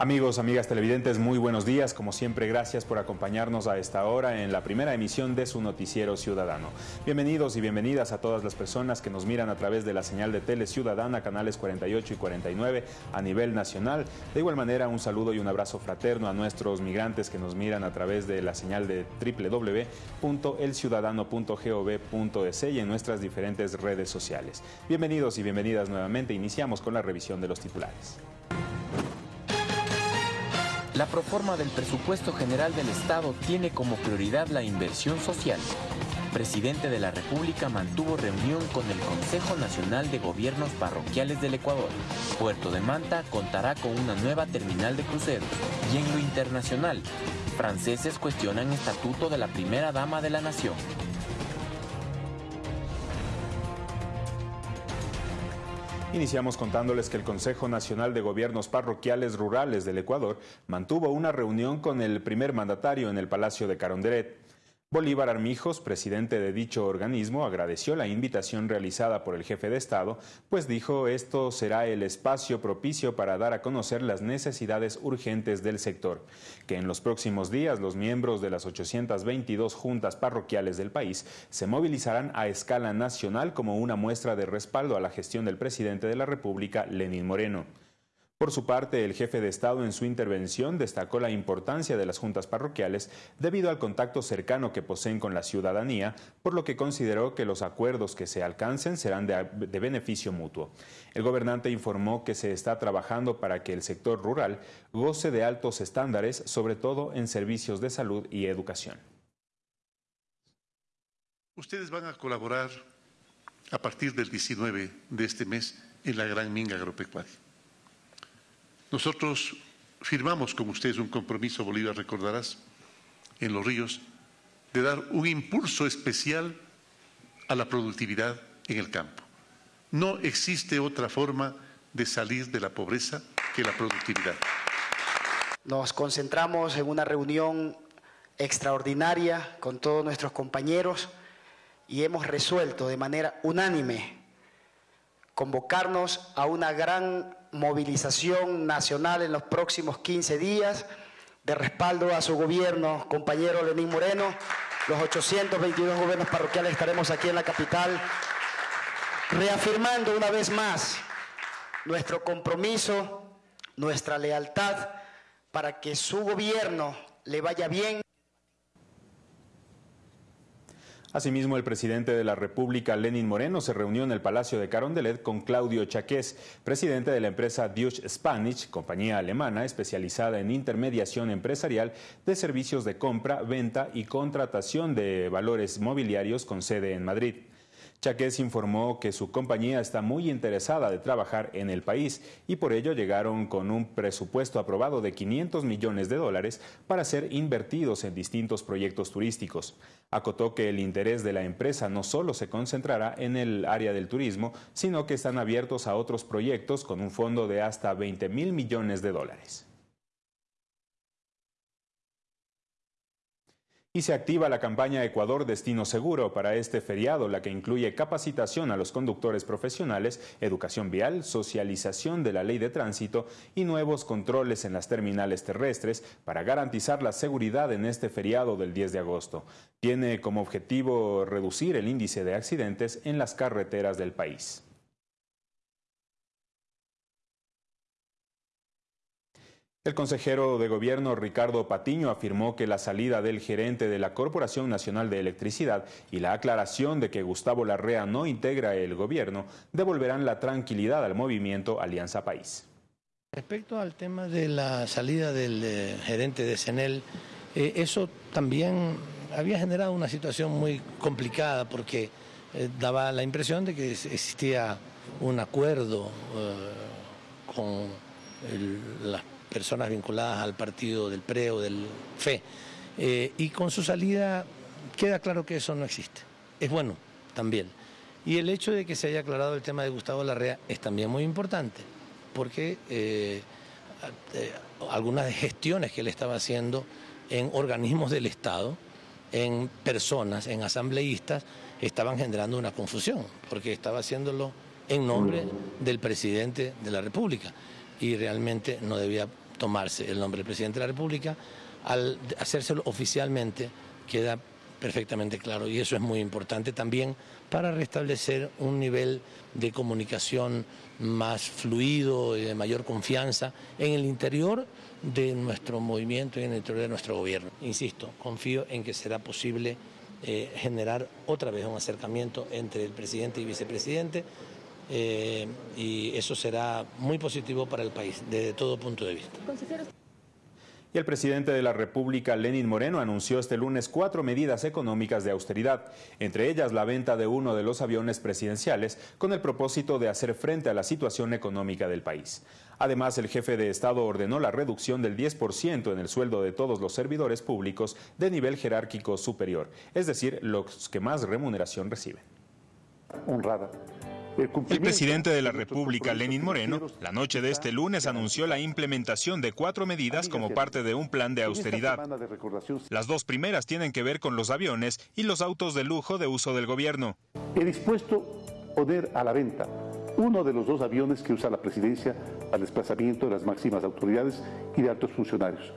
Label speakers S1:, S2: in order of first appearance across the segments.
S1: Amigos, amigas televidentes, muy buenos días. Como siempre, gracias por acompañarnos a esta hora en la primera emisión de su noticiero ciudadano. Bienvenidos y bienvenidas a todas las personas que nos miran a través de la señal de Tele Ciudadana, canales 48 y 49 a nivel nacional. De igual manera, un saludo y un abrazo fraterno a nuestros migrantes que nos miran a través de la señal de www.elciudadano.gov.es y en nuestras diferentes redes sociales. Bienvenidos y bienvenidas nuevamente. Iniciamos con la revisión de los titulares.
S2: La proforma del presupuesto general del Estado tiene como prioridad la inversión social. presidente de la República mantuvo reunión con el Consejo Nacional de Gobiernos Parroquiales del Ecuador. Puerto de Manta contará con una nueva terminal de cruceros. Y en lo internacional, franceses cuestionan estatuto de la primera dama de la nación.
S1: Iniciamos contándoles que el Consejo Nacional de Gobiernos Parroquiales Rurales del Ecuador mantuvo una reunión con el primer mandatario en el Palacio de Caronderet. Bolívar Armijos, presidente de dicho organismo, agradeció la invitación realizada por el jefe de Estado, pues dijo esto será el espacio propicio para dar a conocer las necesidades urgentes del sector, que en los próximos días los miembros de las 822 juntas parroquiales del país se movilizarán a escala nacional como una muestra de respaldo a la gestión del presidente de la República, Lenín Moreno. Por su parte, el jefe de Estado en su intervención destacó la importancia de las juntas parroquiales debido al contacto cercano que poseen con la ciudadanía, por lo que consideró que los acuerdos que se alcancen serán de, beneficio mutuo. El gobernante informó que se está trabajando para que el sector rural goce de altos estándares, sobre todo en servicios de salud y educación.
S3: Ustedes van a colaborar a partir del 19 de este mes en la Gran Minga Agropecuaria. Nosotros firmamos con ustedes un compromiso, Bolívar, recordarás, en los ríos, de dar un impulso especial a la productividad en el campo. No existe otra forma de salir de la pobreza que la productividad.
S4: Nos concentramos en una reunión extraordinaria con todos nuestros compañeros y hemos resuelto de manera unánime convocarnos a una gran movilización nacional en los próximos 15 días de respaldo a su gobierno, compañero Lenín Moreno. Los 822 gobiernos parroquiales estaremos aquí en la capital reafirmando una vez más nuestro compromiso, nuestra lealtad para que su gobierno le vaya bien.
S1: Asimismo, el presidente de la República, Lenin Moreno, se reunió en el Palacio de Carondelet con Claudio Chaqués, presidente de la empresa Deutsche Spanish, compañía alemana especializada en intermediación empresarial de servicios de compra, venta y contratación de valores mobiliarios con sede en Madrid. Chaqués informó que su compañía está muy interesada de trabajar en el país y por ello llegaron con un presupuesto aprobado de 500 millones de dólares para ser invertidos en distintos proyectos turísticos. Acotó que el interés de la empresa no solo se concentrará en el área del turismo, sino que están abiertos a otros proyectos con un fondo de hasta 20 mil millones de dólares. Y se activa la campaña Ecuador Destino Seguro para este feriado, la que incluye capacitación a los conductores profesionales, educación vial, socialización de la ley de tránsito y nuevos controles en las terminales terrestres para garantizar la seguridad en este feriado del 10 de agosto. Tiene como objetivo reducir el índice de accidentes en las carreteras del país. El consejero de gobierno Ricardo Patiño afirmó que la salida del gerente de la Corporación Nacional de Electricidad y la aclaración de que Gustavo Larrea no integra el gobierno devolverán la tranquilidad al movimiento Alianza País.
S5: Respecto al tema de la salida del eh, gerente de CENEL, eh, eso también había generado una situación muy complicada porque eh, daba la impresión de que existía un acuerdo con las personas vinculadas al partido del PRE o del FE. Eh, y con su salida queda claro que eso no existe. Es bueno también. Y el hecho de que se haya aclarado el tema de Gustavo Larrea es también muy importante, porque eh, eh, algunas gestiones que él estaba haciendo en organismos del Estado, en personas, en asambleístas, estaban generando una confusión, porque estaba haciéndolo en nombre del presidente de la República y realmente no debía tomarse el nombre del presidente de la República, al hacérselo oficialmente queda perfectamente claro y eso es muy importante también para restablecer un nivel de comunicación más fluido y de mayor confianza en el interior de nuestro movimiento y en el interior de nuestro gobierno. Insisto, confío en que será posible eh, generar otra vez un acercamiento entre el presidente y vicepresidente eh, y eso será muy positivo para el país desde todo punto de vista.
S1: Y el presidente de la República, Lenin Moreno, anunció este lunes cuatro medidas económicas de austeridad, entre ellas la venta de uno de los aviones presidenciales con el propósito de hacer frente a la situación económica del país. Además, el jefe de Estado ordenó la reducción del 10% en el sueldo de todos los servidores públicos de nivel jerárquico superior, es decir, los que más remuneración reciben.
S6: Honrada
S1: el presidente de la República, Lenín Moreno, la noche de este lunes anunció la implementación de cuatro medidas como parte de un plan de austeridad. Las dos primeras tienen que ver con los aviones y los autos de lujo de uso del gobierno.
S6: He dispuesto poner a la venta uno de los dos aviones que usa la presidencia al desplazamiento de las máximas autoridades y de altos funcionarios.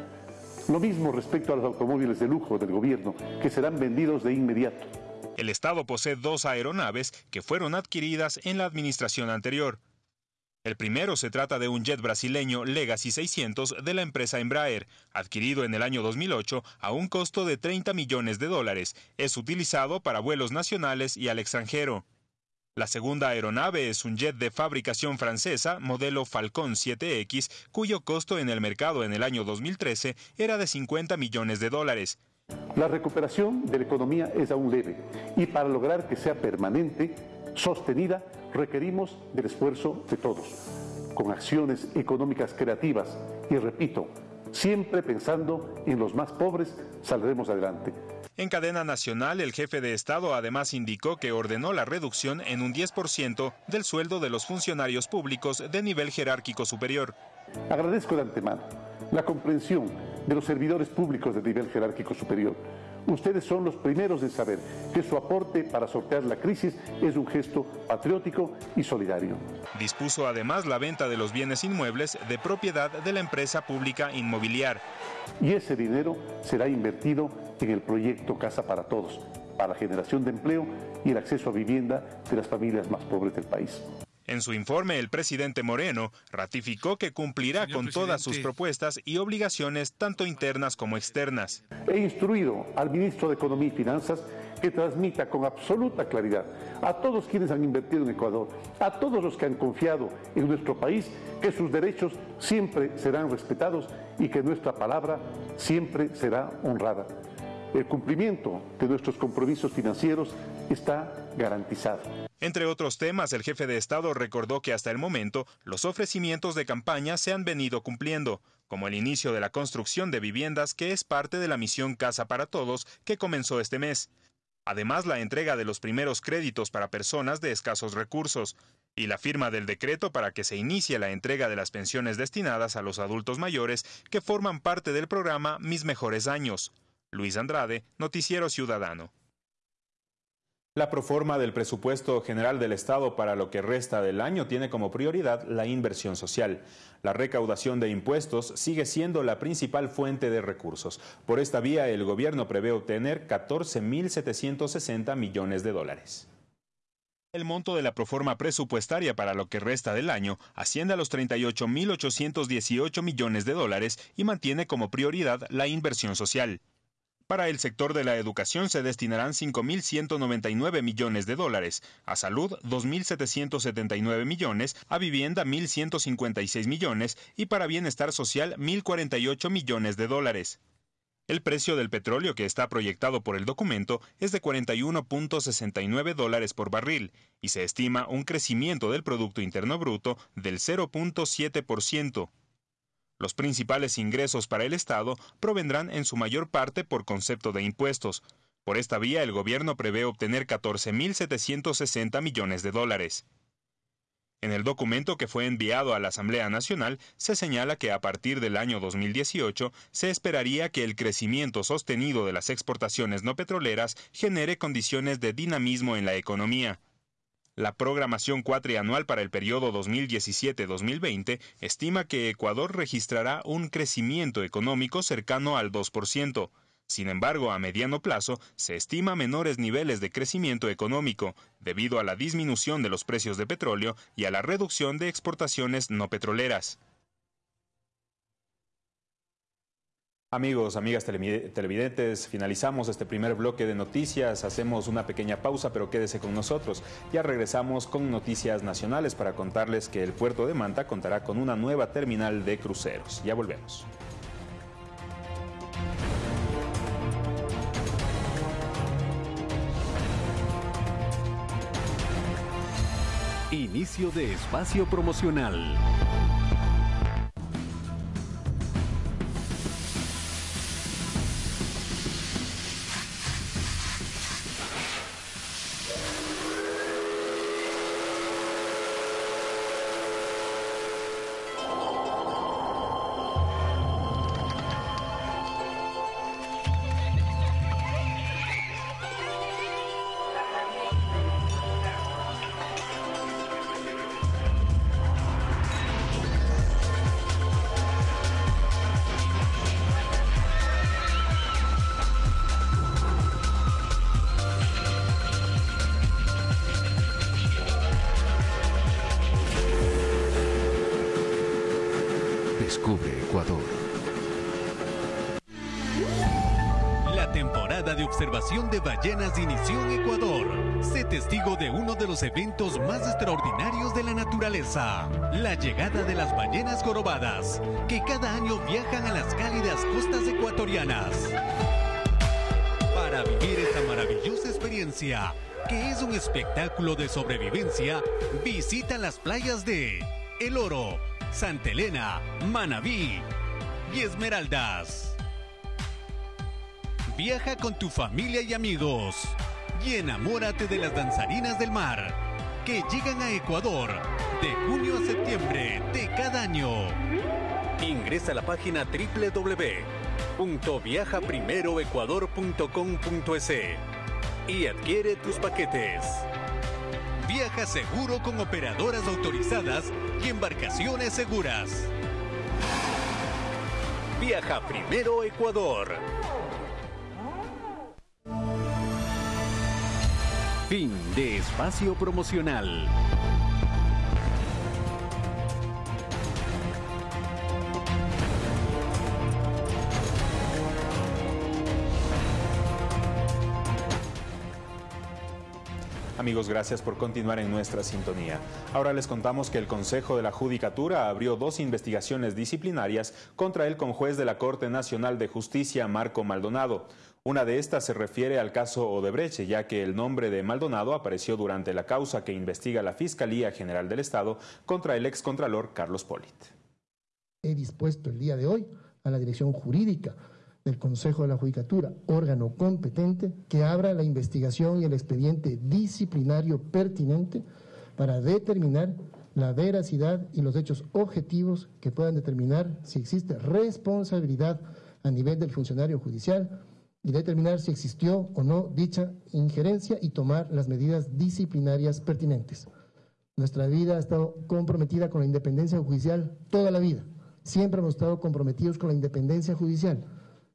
S6: Lo mismo respecto a los automóviles de lujo del gobierno, que serán vendidos de inmediato.
S1: El Estado posee dos aeronaves que fueron adquiridas en la administración anterior. El primero se trata de un jet brasileño Legacy 600 de la empresa Embraer, adquirido en el año 2008 a un costo de 30 millones de dólares. Es utilizado para vuelos nacionales y al extranjero. La segunda aeronave es un jet de fabricación francesa, modelo Falcon 7X, cuyo costo en el mercado en el año 2013 era de 50 millones de dólares.
S6: La recuperación de la economía es aún leve y para lograr que sea permanente, sostenida, requerimos del esfuerzo de todos, con acciones económicas creativas y, repito, siempre pensando en los más pobres, saldremos adelante.
S1: En cadena nacional, el jefe de Estado además indicó que ordenó la reducción en un 10% del sueldo de los funcionarios públicos de nivel jerárquico superior.
S6: Agradezco de antemano la comprensión de los servidores públicos de nivel jerárquico superior. Ustedes son los primeros en saber que su aporte para sortear la crisis es un gesto patriótico y solidario.
S1: Dispuso además la venta de los bienes inmuebles de propiedad de la empresa pública inmobiliar.
S6: Y ese dinero será invertido en el proyecto Casa para Todos, para la generación de empleo y el acceso a vivienda de las familias más pobres del país.
S1: En su informe, el presidente Moreno ratificó que cumplirá con todas sus propuestas y obligaciones, tanto internas como externas.
S6: He instruido al ministro de Economía y Finanzas que transmita con absoluta claridad a todos quienes han invertido en Ecuador, a todos los que han confiado en nuestro país, que sus derechos siempre serán respetados y que nuestra palabra siempre será honrada. El cumplimiento de nuestros compromisos financieros está garantizado.
S1: Entre otros temas, el jefe de Estado recordó que hasta el momento los ofrecimientos de campaña se han venido cumpliendo, como el inicio de la construcción de viviendas que es parte de la misión Casa para Todos que comenzó este mes. Además, la entrega de los primeros créditos para personas de escasos recursos y la firma del decreto para que se inicie la entrega de las pensiones destinadas a los adultos mayores que forman parte del programa Mis Mejores Años. Luis Andrade, Noticiero Ciudadano. La proforma del presupuesto general del Estado para lo que resta del año tiene como prioridad la inversión social. La recaudación de impuestos sigue siendo la principal fuente de recursos. Por esta vía, el gobierno prevé obtener 14.760 millones de dólares. El monto de la proforma presupuestaria para lo que resta del año asciende a los 38.818 millones de dólares y mantiene como prioridad la inversión social. Para el sector de la educación se destinarán 5.199 millones de dólares, a salud 2.779 millones, a vivienda 1.156 millones y para bienestar social 1.048 millones de dólares. El precio del petróleo que está proyectado por el documento es de 41.69 dólares por barril y se estima un crecimiento del Producto Interno Bruto del 0.7%. Los principales ingresos para el Estado provendrán en su mayor parte por concepto de impuestos. Por esta vía, el gobierno prevé obtener 14.760 millones de dólares. En el documento que fue enviado a la Asamblea Nacional se señala que a partir del año 2018 se esperaría que el crecimiento sostenido de las exportaciones no petroleras genere condiciones de dinamismo en la economía. La programación cuatrianual para el periodo 2017-2020 estima que Ecuador registrará un crecimiento económico cercano al 2%. Sin embargo, a mediano plazo se estima menores niveles de crecimiento económico debido a la disminución de los precios de petróleo y a la reducción de exportaciones no petroleras. Amigos, amigas televidentes, finalizamos este primer bloque de noticias, hacemos una pequeña pausa, pero quédese con nosotros. Ya regresamos con noticias nacionales para contarles que el puerto de Manta contará con una nueva terminal de cruceros. Ya volvemos.
S7: Inicio de espacio promocional. Ballenas inició en Ecuador. Sé testigo de uno de los eventos más extraordinarios de la naturaleza, la llegada de las ballenas jorobadas, que cada año viajan a las cálidas costas ecuatorianas. Para vivir esta maravillosa experiencia, que es un espectáculo de sobrevivencia, visita las playas de El Oro, Santa Elena, Manabí y Esmeraldas. Viaja con tu familia y amigos y enamórate de las danzarinas del mar que llegan a Ecuador de junio a septiembre de cada año. Ingresa a la página www.viajaprimeroecuador.com.es y adquiere tus paquetes. Viaja seguro con operadoras autorizadas y embarcaciones seguras. Viaja primero Ecuador. Fin de espacio promocional.
S1: Amigos, gracias por continuar en nuestra sintonía. Ahora les contamos que el Consejo de la Judicatura abrió dos investigaciones disciplinarias contra el conjuez de la Corte Nacional de Justicia, Marco Maldonado. Una de estas se refiere al caso Odebrecht, ya que el nombre de Maldonado apareció durante la causa que investiga la Fiscalía General del Estado contra el excontralor Carlos Polit.
S8: He dispuesto el día de hoy a la Dirección Jurídica del Consejo de la Judicatura, órgano competente, que abra la investigación y el expediente disciplinario pertinente para determinar la veracidad y los hechos objetivos que puedan determinar si existe responsabilidad a nivel del funcionario judicial y determinar si existió o no dicha injerencia y tomar las medidas disciplinarias pertinentes. Nuestra vida ha estado comprometida con la independencia judicial toda la vida. Siempre hemos estado comprometidos con la independencia judicial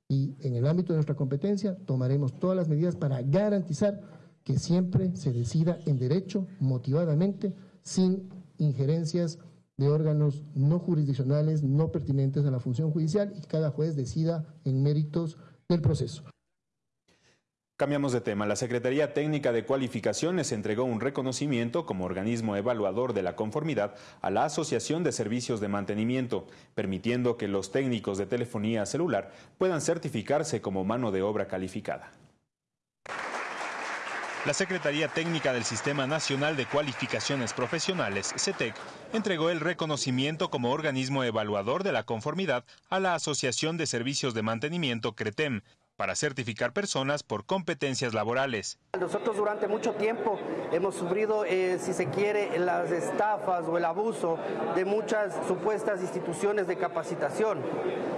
S8: y en el ámbito de nuestra competencia tomaremos todas las medidas para garantizar que siempre se decida en derecho, motivadamente, sin injerencias de órganos no jurisdiccionales, no pertinentes a la función judicial y cada juez decida en méritos del proceso.
S1: Cambiamos de tema. La Secretaría Técnica de Cualificaciones entregó un reconocimiento como organismo evaluador de la conformidad a la Asociación de Servicios de Mantenimiento, permitiendo que los técnicos de telefonía celular puedan certificarse como mano de obra calificada. La Secretaría Técnica del Sistema Nacional de Cualificaciones Profesionales, CETEC, entregó el reconocimiento como organismo evaluador de la conformidad a la Asociación de Servicios de Mantenimiento, CRETEM, para certificar personas por competencias laborales.
S9: Nosotros durante mucho tiempo hemos sufrido, eh, si se quiere, las estafas o el abuso de muchas supuestas instituciones de capacitación,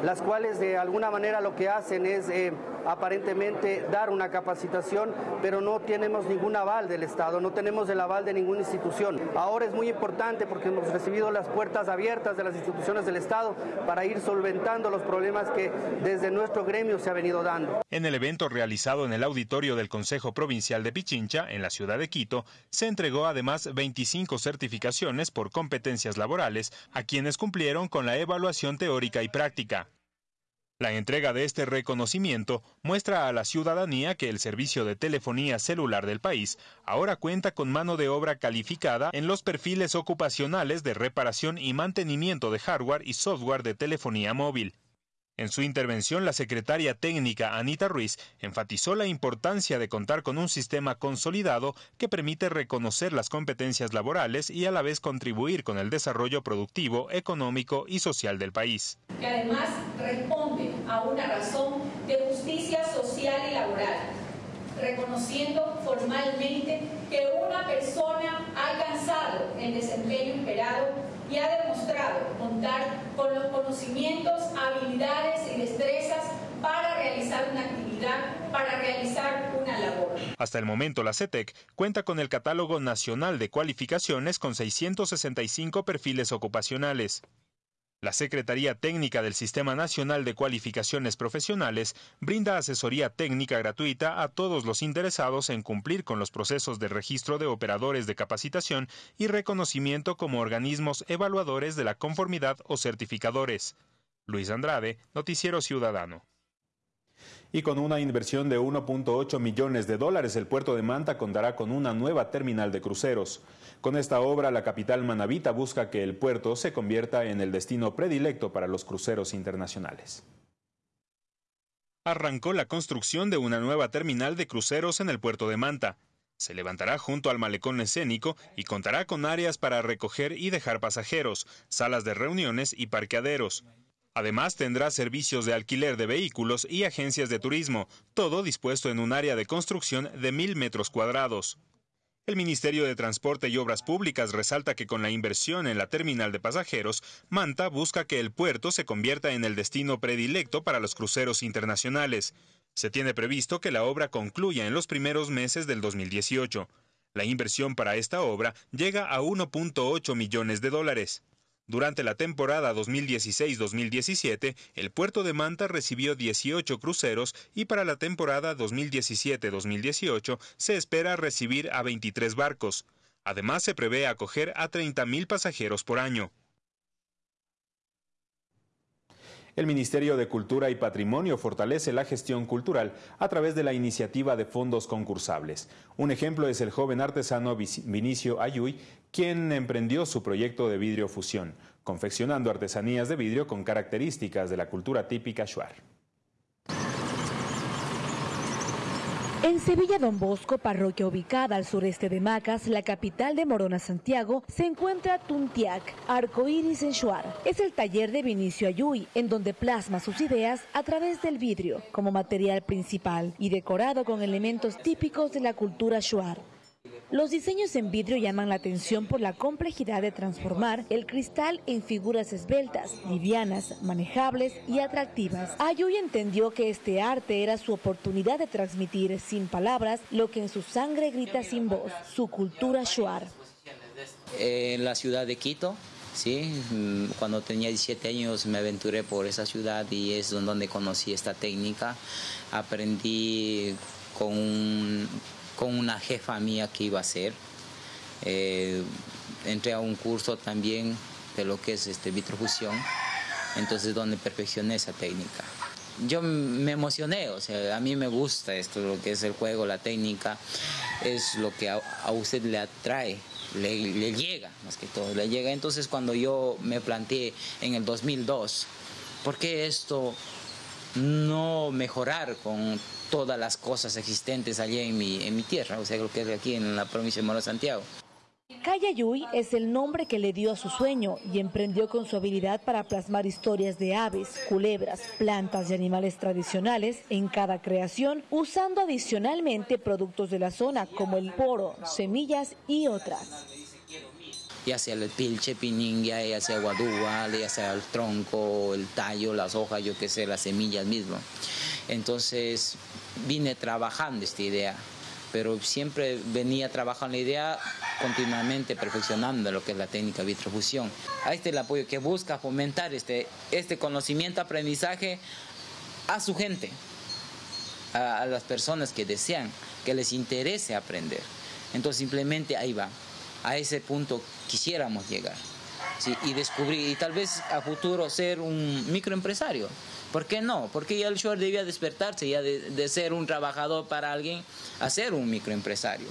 S9: las cuales de alguna manera lo que hacen es... Eh, aparentemente dar una capacitación, pero no tenemos ningún aval del Estado, no tenemos el aval de ninguna institución. Ahora es muy importante porque hemos recibido las puertas abiertas de las instituciones del Estado para ir solventando los problemas que desde nuestro gremio se ha venido dando.
S1: En el evento realizado en el auditorio del Consejo Provincial de Pichincha, en la ciudad de Quito, se entregó además 25 certificaciones por competencias laborales a quienes cumplieron con la evaluación teórica y práctica. La entrega de este reconocimiento muestra a la ciudadanía que el servicio de telefonía celular del país ahora cuenta con mano de obra calificada en los perfiles ocupacionales de reparación y mantenimiento de hardware y software de telefonía móvil. En su intervención, la secretaria técnica Anita Ruiz enfatizó la importancia de contar con un sistema consolidado que permite reconocer las competencias laborales y a la vez contribuir con el desarrollo productivo, económico y social del país.
S10: Que además responde a una razón de justicia social y laboral, reconociendo formalmente que una persona ha alcanzado el desempeño esperado y ha demostrado contar con los conocimientos, habilidades y destrezas para realizar una actividad, para realizar una labor.
S1: Hasta el momento, la CETEC cuenta con el Catálogo Nacional de Cualificaciones con 665 perfiles ocupacionales. La Secretaría Técnica del Sistema Nacional de Cualificaciones Profesionales brinda asesoría técnica gratuita a todos los interesados en cumplir con los procesos de registro de operadores de capacitación y reconocimiento como organismos evaluadores de la conformidad o certificadores. Luis Andrade, Noticiero Ciudadano y con una inversión de 1.8 millones de dólares, el puerto de Manta contará con una nueva terminal de cruceros. Con esta obra, la capital manabita busca que el puerto se convierta en el destino predilecto para los cruceros internacionales. Arrancó la construcción de una nueva terminal de cruceros en el puerto de Manta. Se levantará junto al malecón escénico y contará con áreas para recoger y dejar pasajeros, salas de reuniones y parqueaderos. Además tendrá servicios de alquiler de vehículos y agencias de turismo, todo dispuesto en un área de construcción de mil metros cuadrados. El Ministerio de Transporte y Obras Públicas resalta que con la inversión en la terminal de pasajeros, Manta busca que el puerto se convierta en el destino predilecto para los cruceros internacionales. Se tiene previsto que la obra concluya en los primeros meses del 2018. La inversión para esta obra llega a 1.8 millones de dólares. Durante la temporada 2016-2017, el puerto de Manta recibió 18 cruceros y para la temporada 2017-2018 se espera recibir a 23 barcos. Además, se prevé acoger a 30.000 pasajeros por año. El Ministerio de Cultura y Patrimonio fortalece la gestión cultural a través de la iniciativa de fondos concursables. Un ejemplo es el joven artesano Vinicio Ayuy, quien emprendió su proyecto de vidrio fusión, confeccionando artesanías de vidrio con características de la cultura típica shuar.
S11: En Sevilla Don Bosco, parroquia ubicada al sureste de Macas, la capital de Morona, Santiago, se encuentra Tuntiac, Arcoiris en Shuar. Es el taller de Vinicio Ayuy, en donde plasma sus ideas a través del vidrio, como material principal y decorado con elementos típicos de la cultura Shuar. Los diseños en vidrio llaman la atención por la complejidad de transformar el cristal en figuras esbeltas, livianas, manejables y atractivas. Ayuy entendió que este arte era su oportunidad de transmitir sin palabras lo que en su sangre grita sin voz, su cultura shuar.
S12: En la ciudad de Quito, Sí, mm, cuando tenía 17 años me aventuré por esa ciudad y es donde conocí esta técnica. Aprendí con un con una jefa mía que iba a ser. Eh, entré a un curso también de lo que es este, vitrofusión, entonces donde perfeccioné esa técnica. Yo me emocioné, o sea, a mí me gusta esto, lo que es el juego, la técnica, es lo que a, usted le atrae, le, le, llega, más que todo, le llega. Entonces cuando yo me planteé en el 2002, ¿por qué esto no mejorar con todas las cosas existentes allí en mi, en mi tierra, o sea, lo que es aquí en la provincia de Moro Santiago.
S11: Cayayuy es el nombre que le dio a su sueño y emprendió con su habilidad para plasmar historias de aves, culebras, plantas y animales tradicionales en cada creación, usando adicionalmente productos de la zona como el poro, semillas y otras
S12: ya sea el pilche, pininga, ya sea guadúa, ya sea el tronco, el tallo, las hojas, yo qué sé, las semillas mismo. Entonces vine trabajando esta idea, pero siempre venía trabajando la idea continuamente perfeccionando lo que es la técnica vitrofusión. Ahí está el apoyo que busca fomentar este, este conocimiento, aprendizaje a su gente, a, las personas que desean, que les interese aprender. Entonces simplemente ahí va, a ese punto quisiéramos llegar. y descubrir, y tal vez a futuro ser un microempresario. ¿Por qué no? Porque ya el short debía despertarse ya de, de ser un trabajador para alguien a ser un microempresario.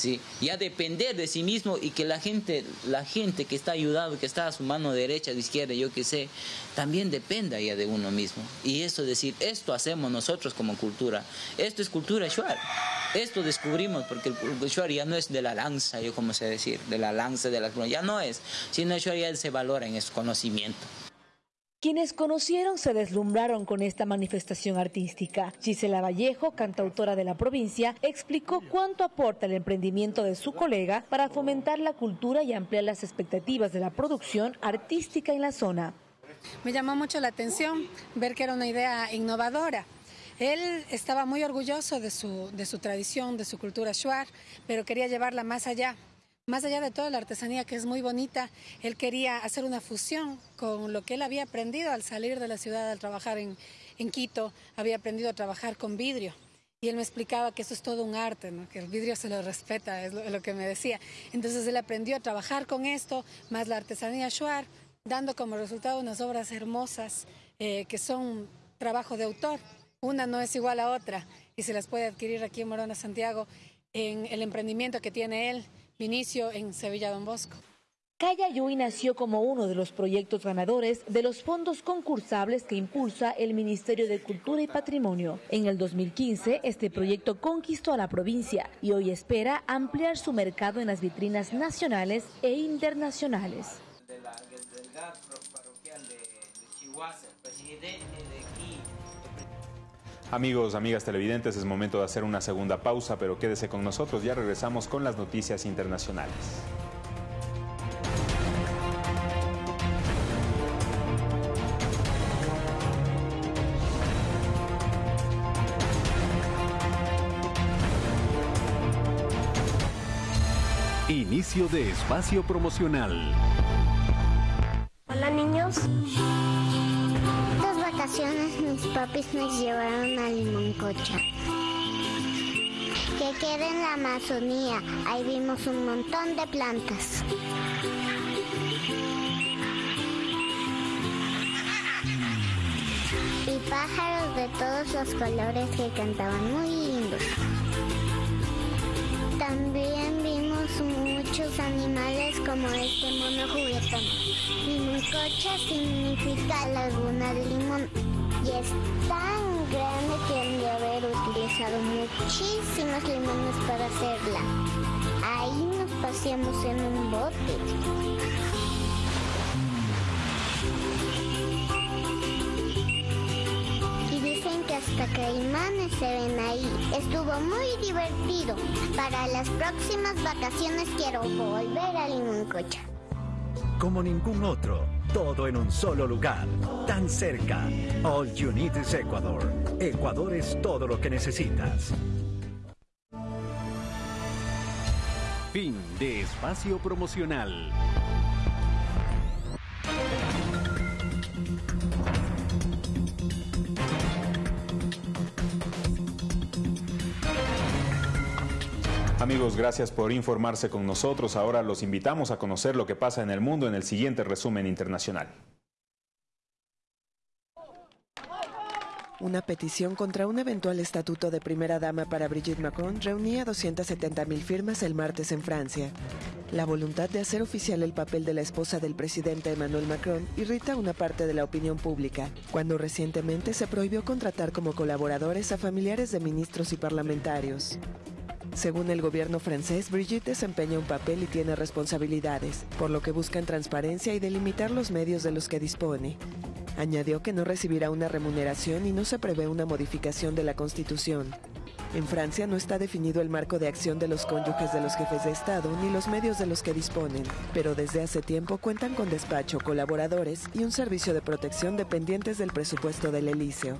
S12: ¿Sí? ya depender de sí mismo y que la gente, la gente que está ayudando, que está a su mano derecha, de izquierda, yo qué sé, también dependa ya de uno mismo. Y eso decir, esto hacemos nosotros como cultura, esto es cultura shuar, esto descubrimos, porque el shuar ya no es de la lanza, yo como sé decir, de la lanza de las ya no es, sino shuar ya se valora en ese conocimiento.
S11: Quienes conocieron se deslumbraron con esta manifestación artística. Gisela Vallejo, cantautora de la provincia, explicó cuánto aporta el emprendimiento de su colega para fomentar la cultura y ampliar las expectativas de la producción artística en la zona.
S13: Me llamó mucho la atención ver que era una idea innovadora. Él estaba muy orgulloso de su, de su tradición, de su cultura shuar, pero quería llevarla más allá más allá de toda la artesanía que es muy bonita, él quería hacer una fusión con lo que él había aprendido al salir de la ciudad, al trabajar en, Quito, había aprendido a trabajar con vidrio. Y él me explicaba que eso es todo un arte, que el vidrio se lo respeta, es lo, que me decía. Entonces él aprendió a trabajar con esto, más la artesanía shuar, dando como resultado unas obras hermosas eh, que son trabajo de autor. Una no es igual a otra y se las puede adquirir aquí en Morona, Santiago, en el emprendimiento que tiene él inicio en Sevilla Don Bosco.
S11: Cayayuy nació como uno de los proyectos ganadores de los fondos concursables que impulsa el Ministerio de Cultura y Patrimonio. En el 2015, este proyecto conquistó a la provincia y hoy espera ampliar su mercado en las vitrinas nacionales e internacionales.
S1: Amigos, amigas televidentes, es momento de hacer una segunda pausa, pero quédese con nosotros, ya regresamos con las noticias internacionales.
S7: Inicio de espacio promocional.
S14: Hola niños mis papis nos llevaron a Limoncocha. Que queda en la Amazonía. Ahí vimos un montón de plantas. Y pájaros de todos los colores que cantaban muy lindos. También vimos muchos animales como este mono juguetón. Limoncocha significa laguna de limón y es tan grande que han de haber utilizado muchísimos limones para hacerla. Ahí nos paseamos en un bote. Dicen que hasta caimanes se ven ahí. Estuvo muy divertido. Para las próximas vacaciones quiero volver a Limoncocha.
S15: Como ningún otro todo en un solo lugar, tan cerca. All you need is Ecuador. Ecuador es todo lo que necesitas.
S7: Fin de espacio promocional.
S1: Amigos, gracias por informarse con nosotros. Ahora los invitamos a conocer lo que pasa en el mundo en el siguiente resumen internacional.
S16: Una petición contra un eventual estatuto de primera dama para Brigitte Macron reunía 270.000 firmas el martes en Francia. La voluntad de hacer oficial el papel de la esposa del presidente Emmanuel Macron irrita a una parte de la opinión pública, cuando recientemente se prohibió contratar como colaboradores a familiares de ministros y parlamentarios. Según el gobierno francés, Brigitte desempeña un papel y tiene responsabilidades, por lo que buscan transparencia y delimitar los medios de los que dispone. Añadió que no recibirá una remuneración y no se prevé una modificación de la Constitución. En Francia no está definido el marco de acción de los cónyuges de los jefes de Estado ni los medios de los que disponen, pero desde hace tiempo cuentan con despacho, colaboradores y un servicio de protección dependientes del presupuesto del Elíseo.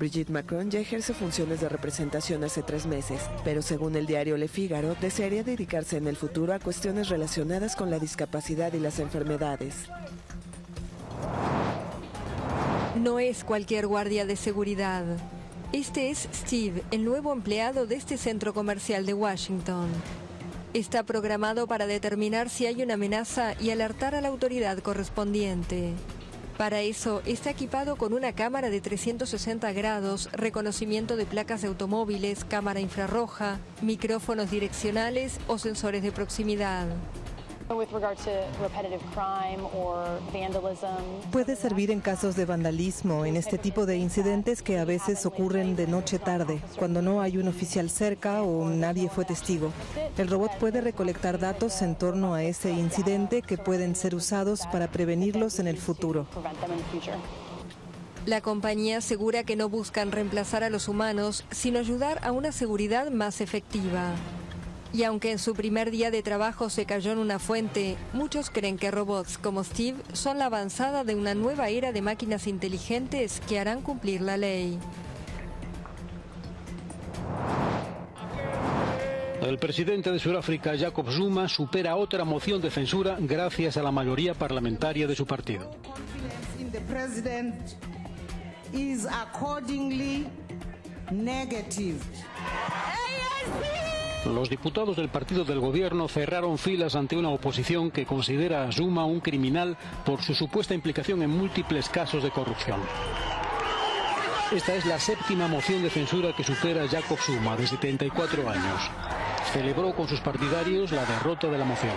S16: Brigitte Macron ya ejerce funciones de representación hace tres meses, pero según el diario Le Figaro, desearía dedicarse en el futuro a cuestiones relacionadas con la discapacidad y las enfermedades.
S17: No es cualquier guardia de seguridad. Este es Steve, el nuevo empleado de este centro comercial de Washington. Está programado para determinar si hay una amenaza y alertar a la autoridad correspondiente. Para eso está equipado con una cámara de 360 grados, reconocimiento de placas de automóviles, cámara infrarroja, micrófonos direccionales o sensores de proximidad.
S18: Puede servir en casos de vandalismo, en este tipo de incidentes que a veces ocurren de noche tarde, cuando no hay un oficial cerca o nadie fue testigo. El robot puede recolectar datos en torno a ese incidente que pueden ser usados para prevenirlos en el futuro.
S17: La compañía asegura que no buscan reemplazar a los humanos, sino ayudar a una seguridad más efectiva. Y aunque en su primer día de trabajo se cayó en una fuente, muchos creen que robots como Steve son la avanzada de una nueva era de máquinas inteligentes que harán cumplir la ley.
S19: El presidente de Sudáfrica, Jacob Zuma, supera otra moción de censura gracias a la mayoría parlamentaria de su partido. Los diputados del partido del gobierno cerraron filas ante una oposición que considera a Zuma un criminal por su supuesta implicación en múltiples casos de corrupción. Esta es la séptima moción de censura que supera Jacob Zuma, de 74 años. Celebró con sus partidarios la derrota de la moción.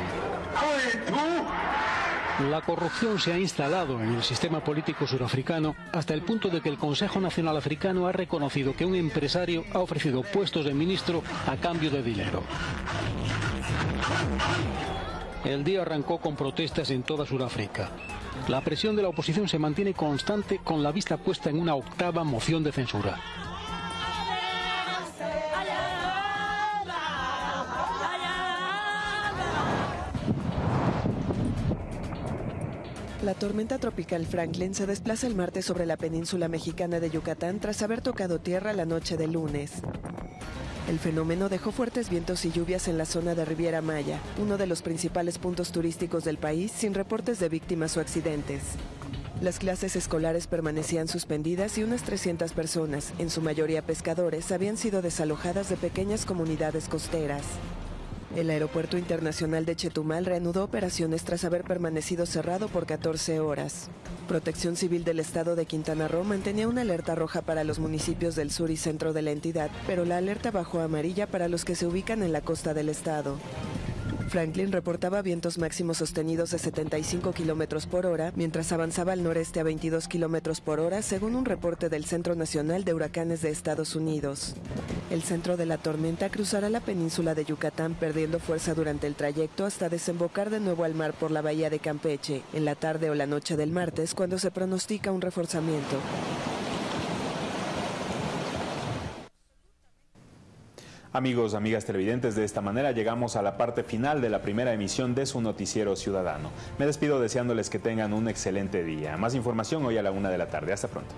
S19: La corrupción se ha instalado en el sistema político surafricano hasta el punto de que el Consejo Nacional Africano ha reconocido que un empresario ha ofrecido puestos de ministro a cambio de dinero. El día arrancó con protestas en toda Sudáfrica. La presión de la oposición se mantiene constante con la vista puesta en una octava moción de censura.
S16: La tormenta tropical Franklin se desplaza el martes sobre la península mexicana de Yucatán tras haber tocado tierra la noche del lunes. El fenómeno dejó fuertes vientos y lluvias en la zona de Riviera Maya, uno de los principales puntos turísticos del país, sin reportes de víctimas o accidentes. Las clases escolares permanecían suspendidas y unas 300 personas, en su mayoría pescadores, habían sido desalojadas de pequeñas comunidades costeras. El Aeropuerto Internacional de Chetumal reanudó operaciones tras haber permanecido cerrado por 14 horas. Protección Civil del Estado de Quintana Roo mantenía una alerta roja para los municipios del sur y centro de la entidad, pero la alerta bajó a amarilla para los que se ubican en la costa del estado. Franklin reportaba vientos máximos sostenidos de 75 kilómetros por hora, mientras avanzaba al noreste a 22 kilómetros por hora, según un reporte del Centro Nacional de Huracanes de Estados Unidos. El centro de la tormenta cruzará la península de Yucatán perdiendo fuerza durante el trayecto hasta desembocar de nuevo al mar por la bahía de Campeche, en la tarde o la noche del martes, cuando se pronostica un reforzamiento.
S1: Amigos, amigas televidentes, de esta manera llegamos a la parte final de la primera emisión de su noticiero ciudadano. Me despido deseándoles que tengan un excelente día. Más información hoy a la una de la tarde. Hasta pronto.